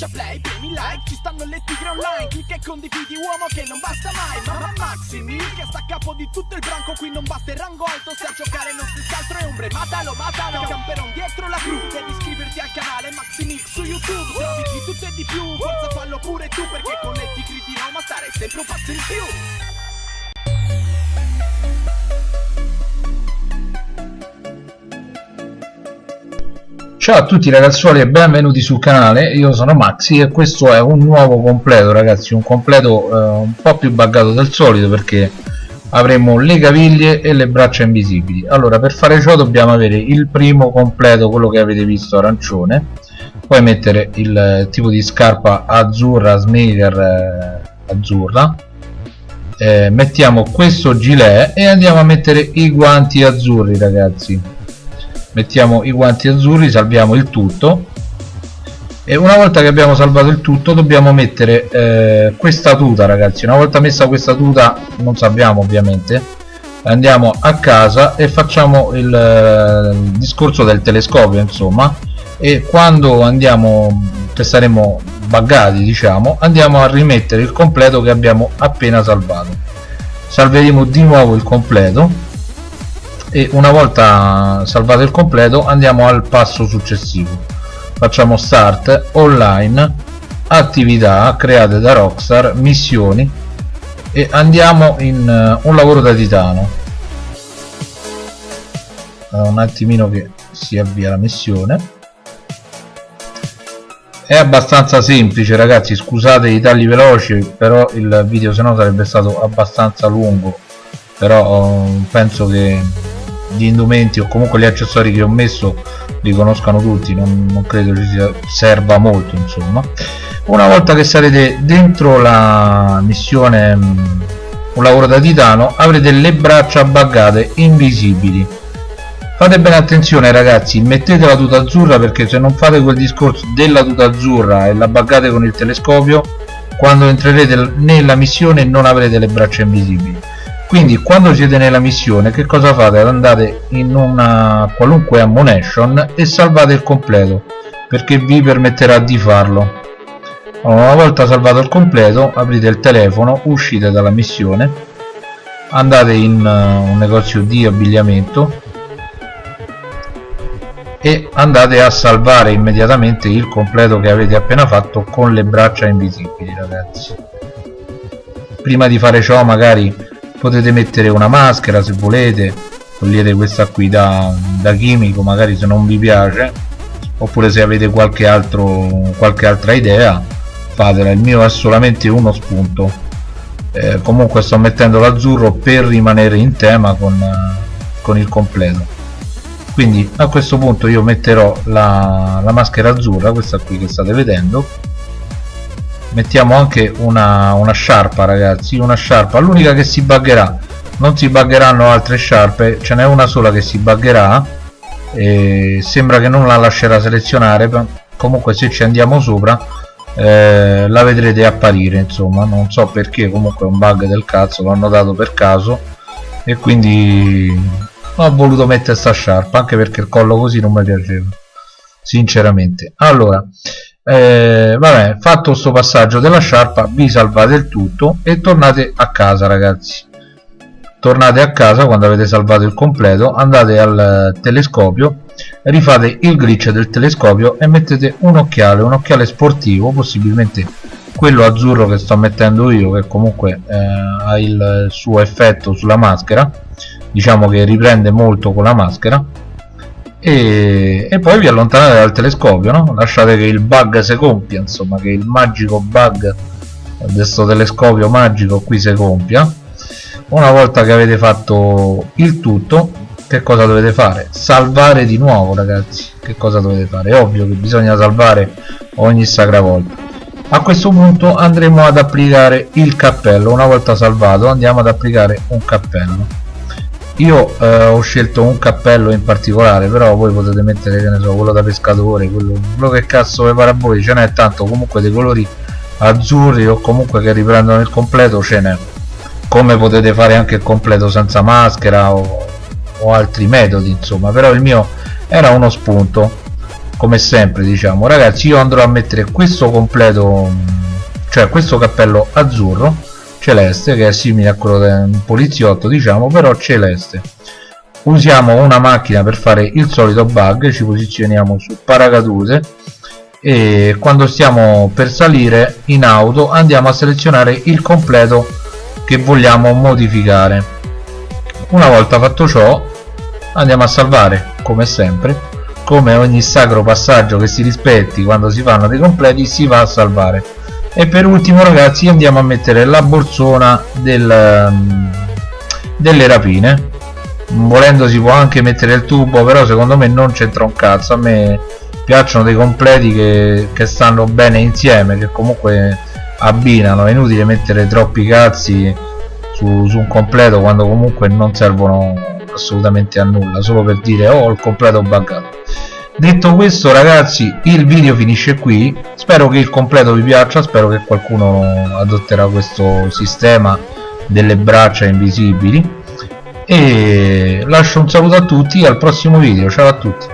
schiaccia play, premi like Ci stanno le tigre online Clicca e condividi uomo che non basta mai Mamma Maxi Mil che sta a capo di tutto il branco Qui non batte il rango alto Se a giocare non si altro è ombre Matalo, matalo Camperon dietro la cru Devi iscriverti al canale Maxi Mix su YouTube Trovi di tutto e di più Forza fallo pure tu Perché con le tigri di Roma stare sempre un passo in più Ciao a tutti ragazzuoli e benvenuti sul canale, io sono Maxi e questo è un nuovo completo ragazzi, un completo eh, un po' più buggato del solito perché avremo le caviglie e le braccia invisibili. Allora per fare ciò dobbiamo avere il primo completo, quello che avete visto arancione. Poi mettere il tipo di scarpa azzurra, sneaker eh, azzurra. Eh, mettiamo questo gilet e andiamo a mettere i guanti azzurri ragazzi mettiamo i guanti azzurri salviamo il tutto. E una volta che abbiamo salvato il tutto dobbiamo mettere eh, questa tuta ragazzi. Una volta messa questa tuta non salviamo ovviamente. Andiamo a casa e facciamo il, eh, il discorso del telescopio insomma. E quando andiamo che saremo buggati diciamo andiamo a rimettere il completo che abbiamo appena salvato. Salveremo di nuovo il completo e una volta salvato il completo andiamo al passo successivo. Facciamo start online attività create da Rockstar missioni e andiamo in uh, un lavoro da titano. Un attimino che si avvia la missione. È abbastanza semplice ragazzi scusate i tagli veloci però il video se no sarebbe stato abbastanza lungo. Però uh, penso che gli indumenti o comunque gli accessori che ho messo li conoscano tutti non, non credo ci sia, serva molto insomma. Una volta che sarete dentro la missione mm, un lavoro da titano avrete le braccia buggate invisibili. Fate bene attenzione ragazzi mettete la tuta azzurra perché se non fate quel discorso della tuta azzurra e la buggate con il telescopio quando entrerete nella missione non avrete le braccia invisibili quindi quando siete nella missione che cosa fate? andate in una qualunque ammunition e salvate il completo perché vi permetterà di farlo una volta salvato il completo aprite il telefono uscite dalla missione andate in uh, un negozio di abbigliamento e andate a salvare immediatamente il completo che avete appena fatto con le braccia invisibili ragazzi prima di fare ciò magari potete mettere una maschera se volete. Togliete questa qui da, da chimico magari se non vi piace. Oppure se avete qualche altro qualche altra idea fatela. Il mio è solamente uno spunto. Eh, comunque sto mettendo l'azzurro per rimanere in tema con, con il completo. Quindi a questo punto io metterò la, la maschera azzurra questa qui che state vedendo mettiamo anche una, una sciarpa ragazzi una sciarpa. L'unica che si buggerà non si buggeranno altre sciarpe ce n'è una sola che si buggerà e sembra che non la lascerà selezionare comunque se ci andiamo sopra eh, la vedrete apparire insomma. Non so perché comunque è un bug del cazzo l'ho notato per caso. E quindi ho voluto mettere sta sciarpa anche perché il collo così non mi piaceva sinceramente. Allora eh, vabbè fatto questo passaggio della sciarpa vi salvate il tutto e tornate a casa ragazzi. Tornate a casa quando avete salvato il completo andate al telescopio rifate il glitch del telescopio e mettete un occhiale un occhiale sportivo possibilmente quello azzurro che sto mettendo io che comunque eh, ha il suo effetto sulla maschera. Diciamo che riprende molto con la maschera e, e, poi vi allontanate dal telescopio no? lasciate che il bug si compia insomma che il magico bug di questo telescopio magico qui si compia una volta che avete fatto il tutto che cosa dovete fare? salvare di nuovo ragazzi che cosa dovete fare? è ovvio che bisogna salvare ogni sacra volta a questo punto andremo ad applicare il cappello una volta salvato andiamo ad applicare un cappello io eh, ho scelto un cappello in particolare però voi potete mettere che ne so quello da pescatore quello, quello che cazzo vi pare a voi ce n'è tanto comunque dei colori azzurri o comunque che riprendono il completo ce n'è. Come potete fare anche il completo senza maschera o, o altri metodi insomma però il mio era uno spunto come sempre diciamo. Ragazzi io andrò a mettere questo completo cioè questo cappello azzurro celeste che è simile a quello del poliziotto diciamo però celeste usiamo una macchina per fare il solito bug ci posizioniamo su paracadute e quando stiamo per salire in auto andiamo a selezionare il completo che vogliamo modificare. Una volta fatto ciò andiamo a salvare come sempre come ogni sacro passaggio che si rispetti quando si fanno dei completi si va a salvare e per ultimo ragazzi andiamo a mettere la borsona del, mm, delle rapine. Volendo si può anche mettere il tubo però secondo me non c'entra un cazzo. A me piacciono dei completi che, che stanno bene insieme che comunque abbinano. È inutile mettere troppi cazzi su, su un completo quando comunque non servono assolutamente a nulla. Solo per dire oh il completo buggato detto questo ragazzi il video finisce qui. Spero che il completo vi piaccia spero che qualcuno adotterà questo sistema delle braccia invisibili. E lascio un saluto a tutti al prossimo video ciao a tutti